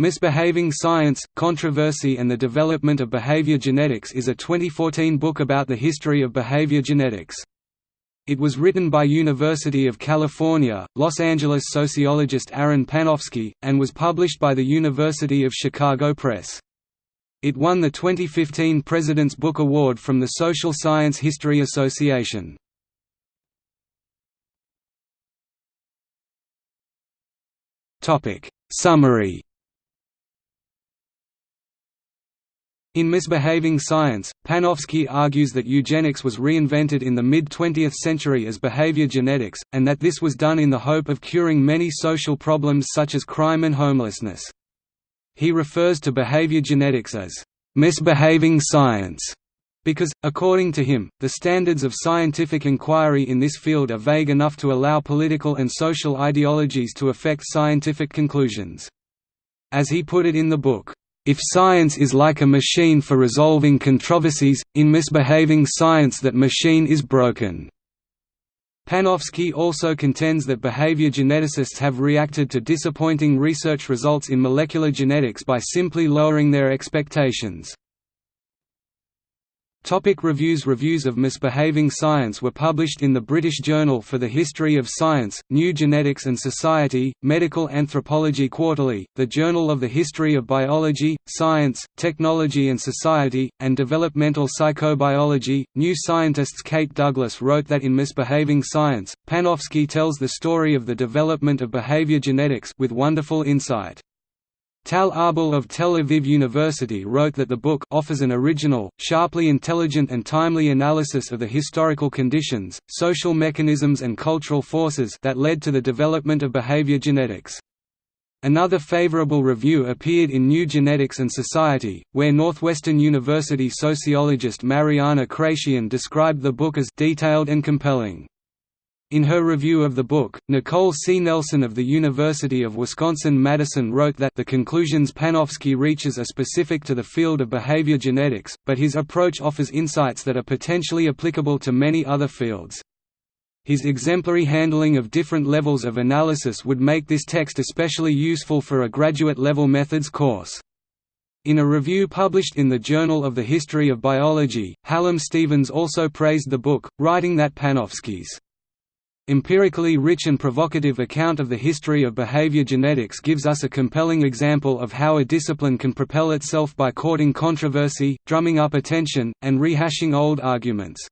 Misbehaving Science, Controversy and the Development of Behavior Genetics is a 2014 book about the history of behavior genetics. It was written by University of California, Los Angeles sociologist Aaron Panofsky, and was published by the University of Chicago Press. It won the 2015 President's Book Award from the Social Science History Association. Summary In Misbehaving Science, Panofsky argues that eugenics was reinvented in the mid-20th century as behavior genetics, and that this was done in the hope of curing many social problems such as crime and homelessness. He refers to behavior genetics as misbehaving science because, according to him, the standards of scientific inquiry in this field are vague enough to allow political and social ideologies to affect scientific conclusions. As he put it in the book, if science is like a machine for resolving controversies, in misbehaving science that machine is broken. Panofsky also contends that behavior geneticists have reacted to disappointing research results in molecular genetics by simply lowering their expectations. Topic reviews Reviews of Misbehaving Science were published in the British Journal for the History of Science, New Genetics and Society, Medical Anthropology Quarterly, the Journal of the History of Biology, Science, Technology and Society, and Developmental Psychobiology. New Scientists Kate Douglas wrote that in Misbehaving Science, Panofsky tells the story of the development of behavior genetics with wonderful insight. Tal Arbel of Tel Aviv University wrote that the book offers an original, sharply intelligent and timely analysis of the historical conditions, social mechanisms and cultural forces that led to the development of behavior genetics. Another favorable review appeared in New Genetics and Society, where Northwestern University sociologist Mariana Craciun described the book as detailed and compelling. In her review of the book, Nicole C. Nelson of the University of Wisconsin-Madison wrote that the conclusions Panofsky reaches are specific to the field of behavior genetics, but his approach offers insights that are potentially applicable to many other fields. His exemplary handling of different levels of analysis would make this text especially useful for a graduate-level methods course. In a review published in the Journal of the History of Biology, Hallam Stevens also praised the book, writing that Panofsky's empirically rich and provocative account of the history of behavior genetics gives us a compelling example of how a discipline can propel itself by courting controversy, drumming up attention, and rehashing old arguments.